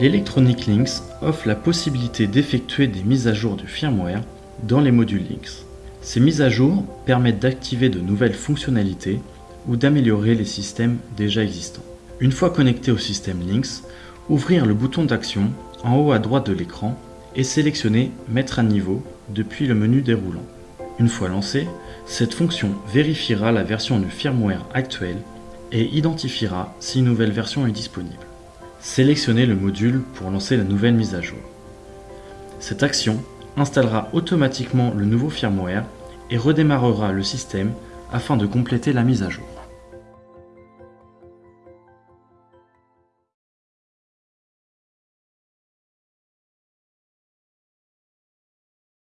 L'Electronic Links offre la possibilité d'effectuer des mises à jour du firmware dans les modules Links. Ces mises à jour permettent d'activer de nouvelles fonctionnalités ou d'améliorer les systèmes déjà existants. Une fois connecté au système Links, ouvrir le bouton d'action en haut à droite de l'écran et sélectionner Mettre à niveau depuis le menu déroulant. Une fois lancé, cette fonction vérifiera la version du firmware actuelle et identifiera si une nouvelle version est disponible. Sélectionnez le module pour lancer la nouvelle mise à jour. Cette action installera automatiquement le nouveau firmware et redémarrera le système afin de compléter la mise à jour.